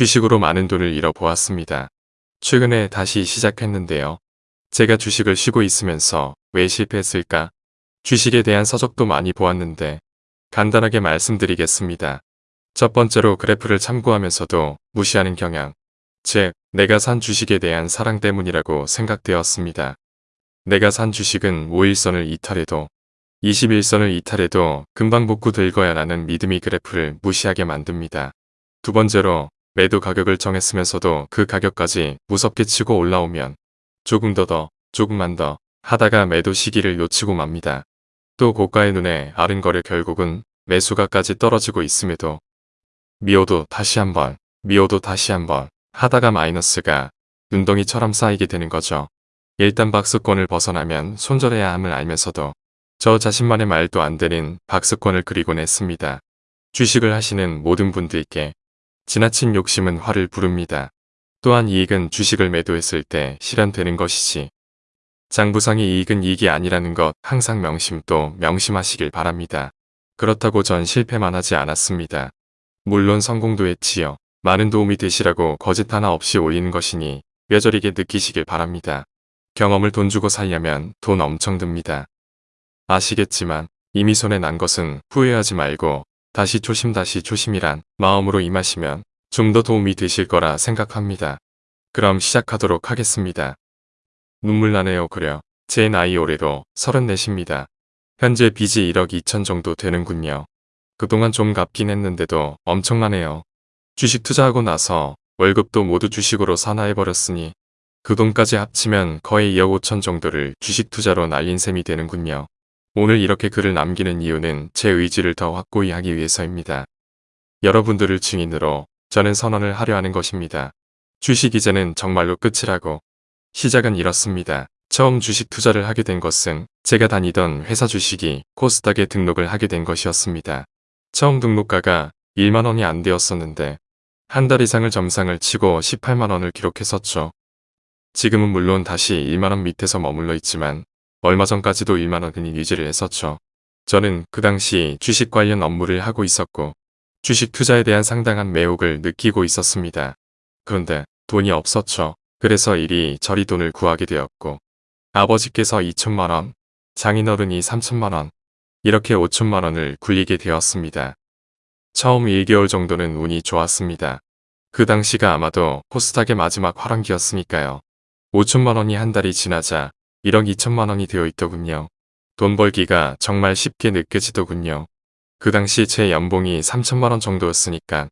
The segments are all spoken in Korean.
주식으로 많은 돈을 잃어보았습니다. 최근에 다시 시작했는데요. 제가 주식을 쉬고 있으면서 왜 실패했을까? 주식에 대한 서적도 많이 보았는데 간단하게 말씀드리겠습니다. 첫 번째로 그래프를 참고하면서도 무시하는 경향. 즉, 내가 산 주식에 대한 사랑 때문이라고 생각되었습니다. 내가 산 주식은 5일선을 이탈해도 21선을 이탈해도 금방 복구 될 거야 라는 믿음이 그래프를 무시하게 만듭니다. 두 번째로 매도 가격을 정했으면서도 그 가격까지 무섭게 치고 올라오면 조금 더 더, 조금만 더 하다가 매도 시기를 놓치고 맙니다. 또 고가의 눈에 아른거려 결국은 매수가까지 떨어지고 있음에도 미워도 다시 한번, 미워도 다시 한번 하다가 마이너스가 눈덩이처럼 쌓이게 되는 거죠. 일단 박스권을 벗어나면 손절해야 함을 알면서도 저 자신만의 말도 안 되는 박스권을 그리곤 했습니다. 주식을 하시는 모든 분들께 지나친 욕심은 화를 부릅니다. 또한 이익은 주식을 매도했을 때 실현되는 것이지 장부상의 이익은 이익이 아니라는 것 항상 명심 또 명심하시길 바랍니다. 그렇다고 전 실패만 하지 않았습니다. 물론 성공도 했지요. 많은 도움이 되시라고 거짓 하나 없이 올리는 것이니 뼈저리게 느끼시길 바랍니다. 경험을 돈 주고 살려면 돈 엄청 듭니다. 아시겠지만 이미 손에 난 것은 후회하지 말고 다시 조심 다시 조심이란 마음으로 임하시면 좀 더 도움이 되실 거라 생각합니다. 그럼 시작하도록 하겠습니다. 눈물 나네요 그려. 제 나이 올해도 34입니다. 현재 빚이 1억 2천 정도 되는군요. 그동안 좀 갚긴 했는데도 엄청나네요. 주식 투자하고 나서 월급도 모두 주식으로 산화해버렸으니 그 돈까지 합치면 거의 2억 5천 정도를 주식 투자로 날린 셈이 되는군요. 오늘 이렇게 글을 남기는 이유는 제 의지를 더 확고히 하기 위해서입니다. 여러분들을 증인으로 저는 선언을 하려 하는 것입니다. 주식 이제는 정말로 끝이라고. 시작은 이렇습니다. 처음 주식 투자를 하게 된 것은 제가 다니던 회사 주식이 코스닥에 등록을 하게 된 것이었습니다. 처음 등록가가 1만원이 안 되었었는데 한 달 이상을 점상을 치고 18만원을 기록했었죠. 지금은 물론 다시 1만원 밑에서 머물러 있지만 얼마 전까지도 1만원은 유지를 했었죠. 저는 그 당시 주식 관련 업무를 하고 있었고 주식 투자에 대한 상당한 매혹을 느끼고 있었습니다. 그런데 돈이 없었죠. 그래서 이리 저리 돈을 구하게 되었고 아버지께서 2천만원, 장인어른이 3천만원, 이렇게 5천만원을 굴리게 되었습니다. 처음 1개월 정도는 운이 좋았습니다. 그 당시가 아마도 코스닥의 마지막 화랑기였으니까요. 5천만원이 한 달이 지나자 1억 2천만 원이 되어 있더군요. 돈 벌기가 정말 쉽게 느껴지더군요. 그 당시 제 연봉이 3천만 원 정도였으니까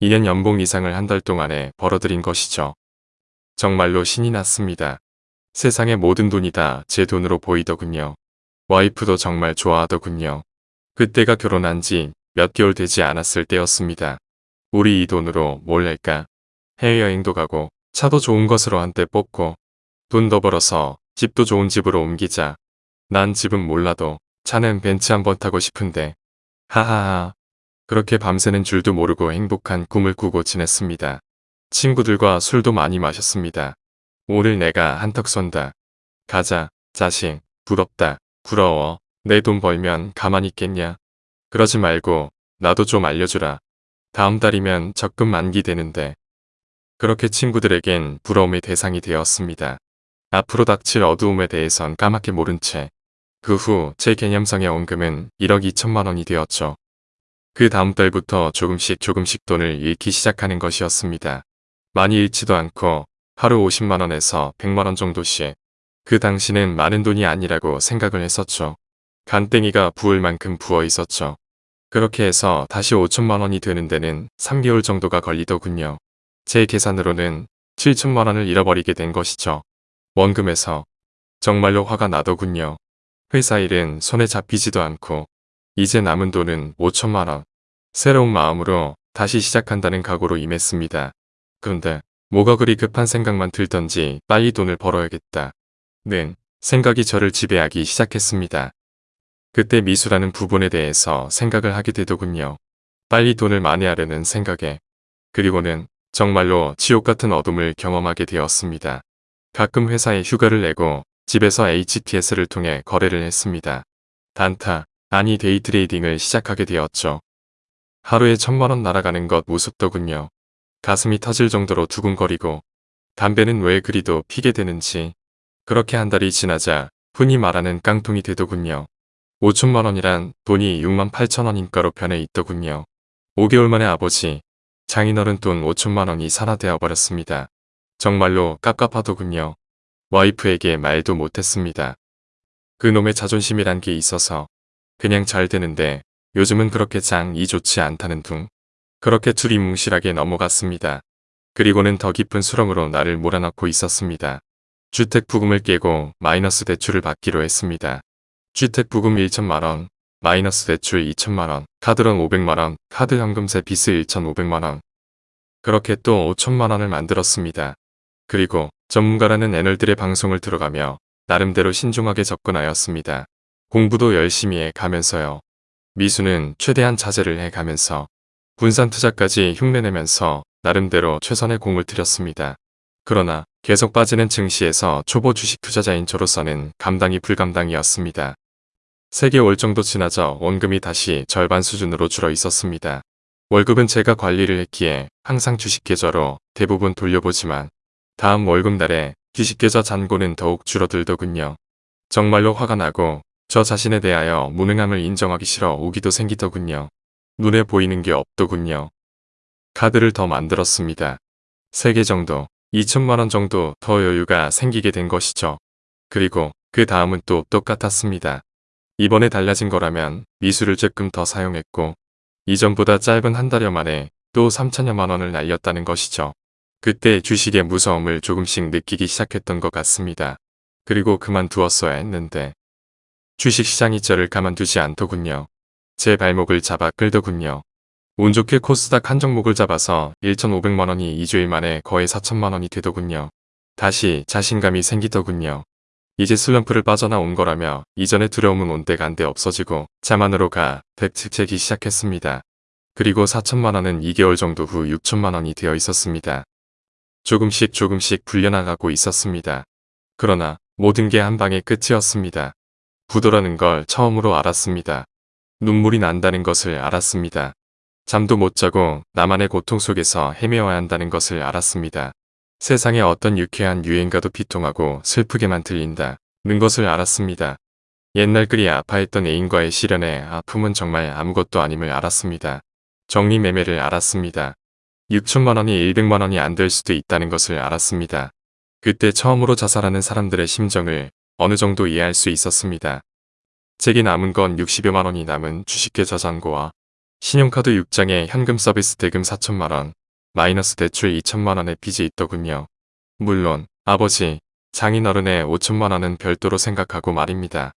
2년 연봉 이상을 한 달 동안에 벌어들인 것이죠. 정말로 신이 났습니다. 세상의 모든 돈이 다 제 돈으로 보이더군요. 와이프도 정말 좋아하더군요. 그때가 결혼한 지 몇 개월 되지 않았을 때였습니다. 우리 이 돈으로 뭘 할까? 해외여행도 가고 차도 좋은 것으로 한때 뽑고 돈 더 벌어서 집도 좋은 집으로 옮기자. 난 집은 몰라도 차는 벤츠 한번 타고 싶은데 하하하 그렇게 밤새는 줄도 모르고 행복한 꿈을 꾸고 지냈습니다. 친구들과 술도 많이 마셨습니다. 오늘 내가 한턱 쏜다. 가자, 자식, 부럽다, 부러워. 내 돈 벌면 가만히 있겠냐. 그러지 말고 나도 좀 알려주라. 다음 달이면 적금 만기 되는데. 그렇게 친구들에겐 부러움의 대상이 되었습니다. 앞으로 닥칠 어두움에 대해선 까맣게 모른 채 그 후 제 개념상의 원금은 1억 2천만 원이 되었죠. 그 다음 달부터 조금씩 조금씩 돈을 잃기 시작하는 것이었습니다. 많이 잃지도 않고 하루 50만원에서 100만원 정도씩 그 당시는 많은 돈이 아니라고 생각을 했었죠. 간땡이가 부을 만큼 부어 있었죠. 그렇게 해서 다시 5천만원이 되는 데는 3개월 정도가 걸리더군요. 제 계산으로는 7천만원을 잃어버리게 된 것이죠. 원금에서 정말로 화가 나더군요. 회사 일은 손에 잡히지도 않고 이제 남은 돈은 5천만 원. 새로운 마음으로 다시 시작한다는 각오로 임했습니다. 그런데 뭐가 그리 급한 생각만 들던지 빨리 돈을 벌어야겠다. 는 생각이 저를 지배하기 시작했습니다. 그때 미수라는 부분에 대해서 생각을 하게 되더군요. 빨리 돈을 만회하려는 생각에 그리고는 정말로 지옥 같은 어둠을 경험하게 되었습니다. 가끔 회사에 휴가를 내고 집에서 HTS를 통해 거래를 했습니다. 단타, 아니 데이트레이딩을 시작하게 되었죠. 하루에 천만원 날아가는 것 무섭더군요. 가슴이 터질 정도로 두근거리고 담배는 왜 그리도 피게 되는지 그렇게 한 달이 지나자 흔히 말하는 깡통이 되더군요. 5천만 원이란 돈이 6만 8천 원인가로 변해 있더군요. 5개월 만에 아버지, 장인어른 돈 5천만 원이 산화되어 버렸습니다. 정말로 깝깝하더군요. 와이프에게 말도 못했습니다. 그놈의 자존심이란 게 있어서 그냥 잘 되는데 요즘은 그렇게 장이 좋지 않다는 둥. 그렇게 둘이 뭉실하게 넘어갔습니다. 그리고는 더 깊은 수렁으로 나를 몰아넣고 있었습니다. 주택 부금을 깨고 마이너스 대출을 받기로 했습니다. 주택 부금 1천만원, 마이너스 대출 2천만원, 카드론 500만원, 카드 현금세 비스 1,500만원. 그렇게 또 5천만원을 만들었습니다. 그리고 전문가라는 애널들의 방송을 들어가며 나름대로 신중하게 접근하였습니다. 공부도 열심히 해 가면서요. 미수는 최대한 자제를 해 가면서 분산 투자까지 흉내내면서 나름대로 최선의 공을 들였습니다. 그러나 계속 빠지는 증시에서 초보 주식 투자자인 저로서는 감당이 불감당이었습니다. 3개월 정도 지나자 원금이 다시 절반 수준으로 줄어 있었습니다. 월급은 제가 관리를 했기에 항상 주식 계좌로 대부분 돌려보지만 다음 월급날에 주식 계좌 잔고는 더욱 줄어들더군요. 정말로 화가 나고 저 자신에 대하여 무능함을 인정하기 싫어 오기도 생기더군요. 눈에 보이는 게 없더군요. 카드를 더 만들었습니다. 3개 정도, 2천만원 정도 더 여유가 생기게 된 것이죠. 그리고 그 다음은 또 똑같았습니다. 이번에 달라진 거라면 미수를 조금 더 사용했고 이전보다 짧은 한 달여 만에 또 3천여만 원을 날렸다는 것이죠. 그때 주식의 무서움을 조금씩 느끼기 시작했던 것 같습니다. 그리고 그만두었어야 했는데 주식시장이 저를 가만두지 않더군요. 제 발목을 잡아 끌더군요. 운 좋게 코스닥 한 종목을 잡아서 1,500만원이 2주일 만에 거의 4천만원이 되더군요. 다시 자신감이 생기더군요. 이제 슬럼프를 빠져나온 거라며 이전의 두려움은 온데간데 없어지고 자만으로 가 백측채기 시작했습니다. 그리고 4천만원은 2개월 정도 후 6천만원이 되어 있었습니다. 조금씩 조금씩 불려나가고 있었습니다. 그러나 모든 게 한 방의 끝이었습니다. 부도라는 걸 처음으로 알았습니다. 눈물이 난다는 것을 알았습니다. 잠도 못 자고 나만의 고통 속에서 헤매어야 한다는 것을 알았습니다. 세상에 어떤 유쾌한 유행가도 비통하고 슬프게만 들린다. 는 것을 알았습니다. 옛날 그리 아파했던 애인과의 시련에 아픔은 정말 아무것도 아님을 알았습니다. 정리매매를 알았습니다. 6천만 원이 100만 원이 안 될 수도 있다는 것을 알았습니다. 그때 처음으로 자살하는 사람들의 심정을 어느 정도 이해할 수 있었습니다. 제게 남은 건 60여만 원이 남은 주식계좌 잔고와 신용카드 6장에 현금 서비스 대금 4천만 원, 마이너스 대출 2천만 원의 빚이 있더군요. 물론 아버지, 장인어른의 5천만 원은 별도로 생각하고 말입니다.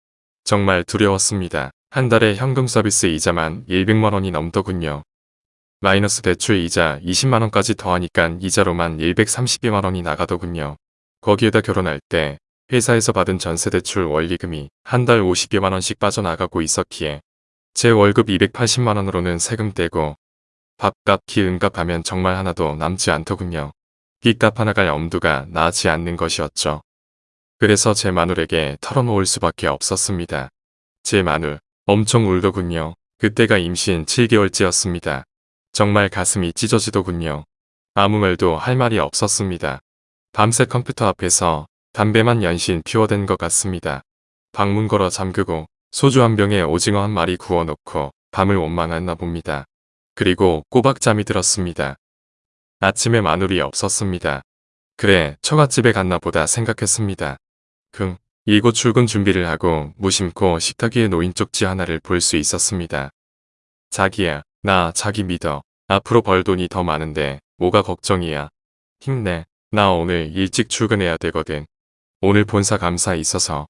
정말 두려웠습니다. 한 달에 현금 서비스 이자만 100만 원이 넘더군요. 마이너스 대출 이자 20만원까지 더하니까 이자로만 130여만원이 나가더군요. 거기에다 결혼할 때 회사에서 받은 전세대출 원리금이 한 달 50여만원씩 빠져나가고 있었기에 제 월급 280만원으로는 세금 떼고 밥값, 기름값 하면 정말 하나도 남지 않더군요. 빚값 하나 갈 엄두가 나지 않는 것이었죠. 그래서 제 마눌에게 털어놓을 수밖에 없었습니다. 제 마눌, 엄청 울더군요. 그때가 임신 7개월째였습니다. 정말 가슴이 찢어지더군요. 아무 말도 할 말이 없었습니다. 밤새 컴퓨터 앞에서 담배만 연신 피워댄 것 같습니다. 방문 걸어 잠그고 소주 한 병에 오징어 한 마리 구워놓고 밤을 원망했나 봅니다. 그리고 꼬박 잠이 들었습니다. 아침에 마눌이 없었습니다. 그래 처갓집에 갔나 보다 생각했습니다. 금 이곳 출근 준비를 하고 무심코 식탁 위에 놓인 쪽지 하나를 볼 수 있었습니다. 자기야 나 자기 믿어. 앞으로 벌 돈이 더 많은데 뭐가 걱정이야. 힘내. 나 오늘 일찍 출근해야 되거든. 오늘 본사 감사 있어서.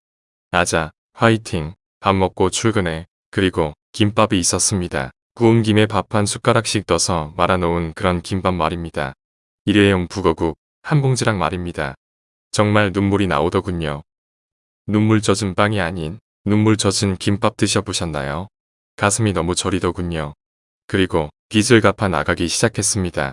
아자, 화이팅. 밥 먹고 출근해. 그리고 김밥이 있었습니다. 구운 김에 밥 한 숟가락씩 떠서 말아놓은 그런 김밥 말입니다. 일회용 북어국 한 봉지랑 말입니다. 정말 눈물이 나오더군요. 눈물 젖은 빵이 아닌 눈물 젖은 김밥 드셔보셨나요? 가슴이 너무 저리더군요. 그리고 빚을 갚아 나가기 시작했습니다.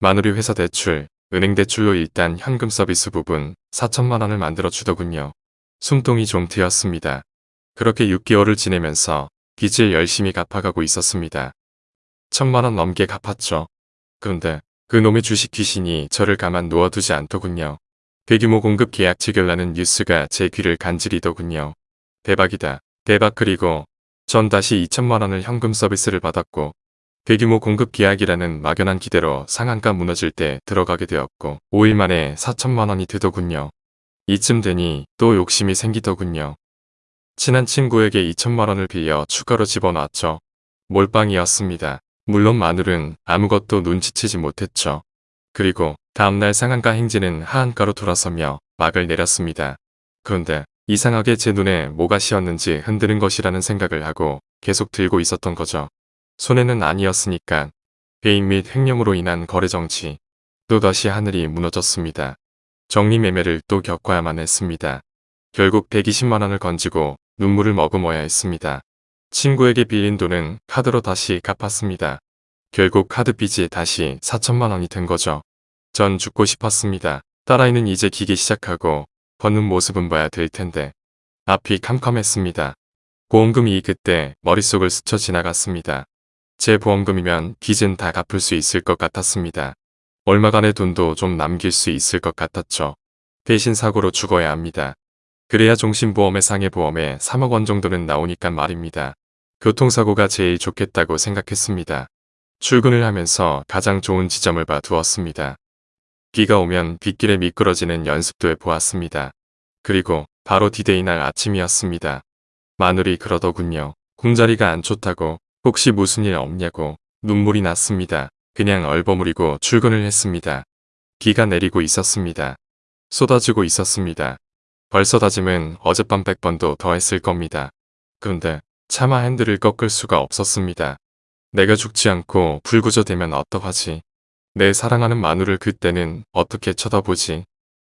마누리 회사 대출, 은행 대출로 일단 현금 서비스 부분 4천만 원을 만들어 주더군요. 숨통이 좀 트였습니다. 그렇게 6개월을 지내면서 빚을 열심히 갚아가고 있었습니다. 천만 원 넘게 갚았죠. 그런데 그 그놈의 주식 귀신이 저를 가만 놓아두지 않더군요. 대규모 공급 계약 체결라는 뉴스가 제 귀를 간지리더군요. 대박이다. 대박 그리고 전 다시 2천만 원을 현금 서비스를 받았고 대규모 공급 계약이라는 막연한 기대로 상한가 무너질 때 들어가게 되었고 5일 만에 4천만 원이 되더군요. 이쯤 되니 또 욕심이 생기더군요. 친한 친구에게 2천만 원을 빌려 추가로 집어넣었죠. 몰빵이었습니다. 물론 마눌은 아무것도 눈치채지 못했죠. 그리고 다음날 상한가 행진은 하한가로 돌아서며 막을 내렸습니다. 그런데 이상하게 제 눈에 뭐가 씌었는지 흔드는 것이라는 생각을 하고 계속 들고 있었던 거죠. 손해는 아니었으니까 배임 및 횡령으로 인한 거래 정치 또다시 하늘이 무너졌습니다. 정리매매를 또 겪어야만 했습니다. 결국 120만원을 건지고 눈물을 머금어야 했습니다. 친구에게 빌린 돈은 카드로 다시 갚았습니다. 결국 카드 빚이 다시 4천만원이 된 거죠. 전 죽고 싶었습니다. 딸아이는 이제 기기 시작하고 버는 모습은 봐야 될 텐데 앞이 캄캄했습니다. 보험금이 그때 머릿속을 스쳐 지나갔습니다. 제 보험금이면 빚은 다 갚을 수 있을 것 같았습니다. 얼마간의 돈도 좀 남길 수 있을 것 같았죠. 대신 사고로 죽어야 합니다. 그래야 종신보험의 상해보험에 3억 원 정도는 나오니까 말입니다. 교통사고가 제일 좋겠다고 생각했습니다. 출근을 하면서 가장 좋은 지점을 봐 두었습니다. 비가 오면 빗길에 미끄러지는 연습도 해보았습니다. 그리고 바로 디데이 날 아침이었습니다. 마눌이 그러더군요. 꿈자리가 안 좋다고 혹시 무슨 일 없냐고 눈물이 났습니다. 그냥 얼버무리고 출근을 했습니다. 비가 내리고 있었습니다. 쏟아지고 있었습니다. 벌써 다짐은 어젯밤 100번도 더 했을 겁니다. 그런데 차마 핸들을 꺾을 수가 없었습니다. 내가 죽지 않고 불구 되면 어떡하지? 내 사랑하는 마눌을 그때는 어떻게 쳐다보지?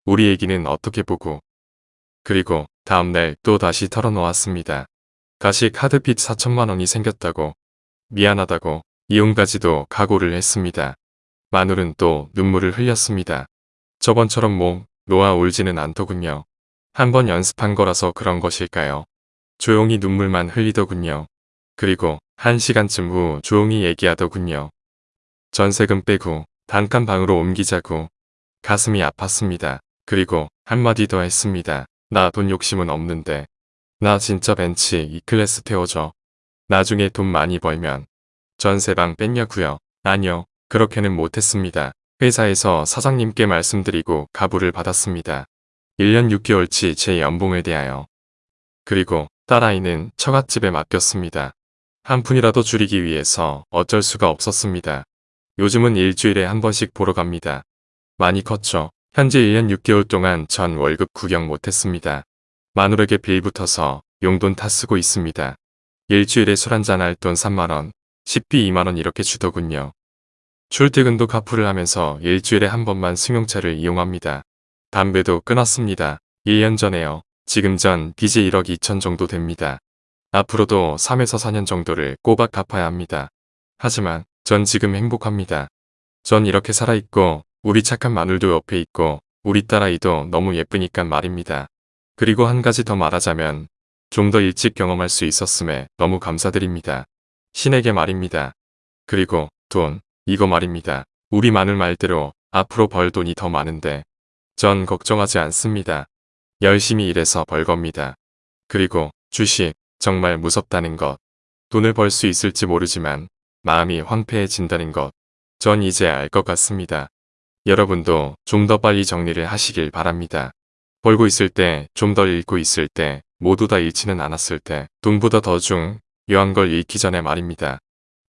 우리 애기는 어떻게 보고? 그리고 다음날 또 다시 털어놓았습니다. 다시 카드빚 4천만 원이 생겼다고 미안하다고 이용까지도 각오를 했습니다. 마눌은 또 눈물을 흘렸습니다. 저번처럼 뭐 놓아 울지는 않더군요. 한번 연습한 거라서 그런 것일까요? 조용히 눈물만 흘리더군요. 그리고 한 시간쯤 후 조용히 얘기하더군요. 전세금 빼고 단칸 방으로 옮기자고 가슴이 아팠습니다. 그리고 한마디 더 했습니다. 나 돈 욕심은 없는데 나 진짜 벤치 E클래스 태워줘. 나중에 돈 많이 벌면 전세방 뺐냐고요. 아니요. 그렇게는 못했습니다. 회사에서 사장님께 말씀드리고 가부를 받았습니다. 1년 6개월치 제 연봉에 대하여. 그리고 딸아이는 처갓집에 맡겼습니다. 한 푼이라도 줄이기 위해서 어쩔 수가 없었습니다. 요즘은 일주일에 한 번씩 보러 갑니다. 많이 컸죠. 현재 1년 6개월 동안 전 월급 구경 못했습니다. 마누에게 빌 붙어서 용돈 다 쓰고 있습니다. 일주일에 술 한잔 할 돈 3만원, 식비 2만원 이렇게 주더군요. 출퇴근도 카풀을 하면서 일주일에 한 번만 승용차를 이용합니다. 담배도 끊었습니다. 1년 전에요. 지금 전 빚이 1억 2천 정도 됩니다. 앞으로도 3에서 4년 정도를 꼬박 갚아야 합니다. 하지만 전 지금 행복합니다. 전 이렇게 살아있고 우리 착한 마늘도 옆에 있고 우리 딸아이도 너무 예쁘니까 말입니다. 그리고 한 가지 더 말하자면 좀 더 일찍 경험할 수 있었음에 너무 감사드립니다. 신에게 말입니다. 그리고 돈, 이거 말입니다. 우리 마늘 말대로 앞으로 벌 돈이 더 많은데 전 걱정하지 않습니다. 열심히 일해서 벌 겁니다. 그리고 주식, 정말 무섭다는 것. 돈을 벌 수 있을지 모르지만 마음이 황폐해진다는 것. 전 이제 알 것 같습니다. 여러분도 좀 더 빨리 정리를 하시길 바랍니다. 벌고 있을 때, 좀덜 잃고 있을 때, 모두 다 잃지는 않았을 때, 돈보다 더 중요한 걸 잃기 전에 말입니다.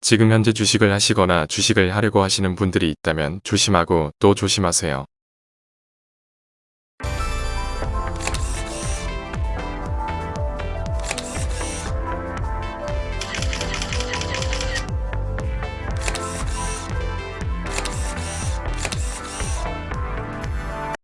지금 현재 주식을 하시거나 주식을 하려고 하시는 분들이 있다면 조심하고 또 조심하세요.